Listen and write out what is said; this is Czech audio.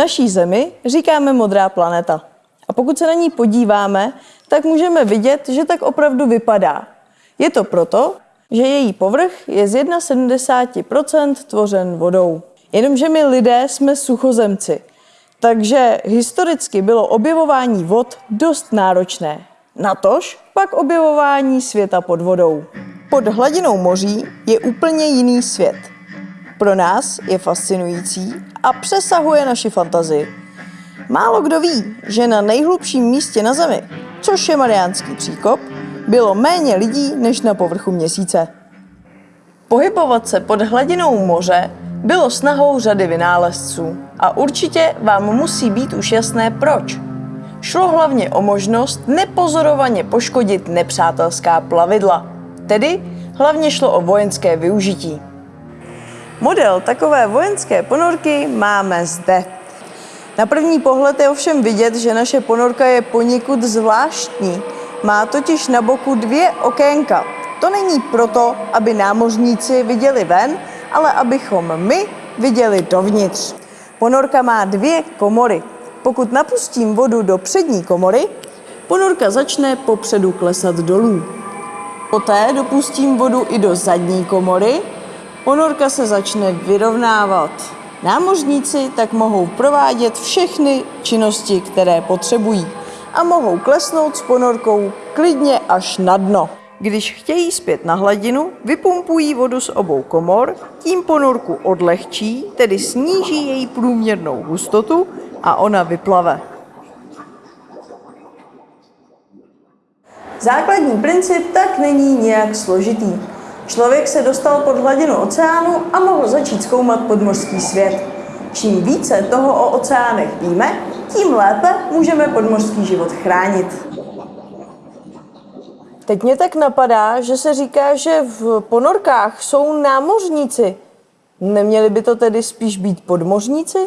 Naší zemi říkáme modrá planeta. A pokud se na ní podíváme, tak můžeme vidět, že tak opravdu vypadá. Je to proto, že její povrch je z 71% tvořen vodou. Jenomže my lidé jsme suchozemci, takže historicky bylo objevování vod dost náročné. Natož pak objevování světa pod vodou. Pod hladinou moří je úplně jiný svět. Pro nás je fascinující a přesahuje naši fantazii. Málo kdo ví, že na nejhlubším místě na Zemi, což je Mariánský příkop, bylo méně lidí než na povrchu měsíce. Pohybovat se pod hladinou moře bylo snahou řady vynálezců a určitě vám musí být už jasné proč. Šlo hlavně o možnost nepozorovaně poškodit nepřátelská plavidla, tedy hlavně šlo o vojenské využití. Model takové vojenské ponorky máme zde. Na první pohled je ovšem vidět, že naše ponorka je poněkud zvláštní. Má totiž na boku dvě okénka. To není proto, aby námořníci viděli ven, ale abychom my viděli dovnitř. Ponorka má dvě komory. Pokud napustím vodu do přední komory, ponorka začne popředu klesat dolů. Poté dopustím vodu i do zadní komory, ponorka se začne vyrovnávat. Námořníci tak mohou provádět všechny činnosti, které potřebují a mohou klesnout s ponorkou klidně až na dno. Když chtějí zpět na hladinu, vypumpují vodu z obou komor, tím ponorku odlehčí, tedy sníží její průměrnou hustotu a ona vyplave. Základní princip tak není nějak složitý. Člověk se dostal pod hladinu oceánu a mohl začít zkoumat podmořský svět. Čím více toho o oceánech víme, tím lépe můžeme podmořský život chránit. Teď mě tak napadá, že se říká, že v ponorkách jsou námořníci. Neměli by to tedy spíš být podmořníci?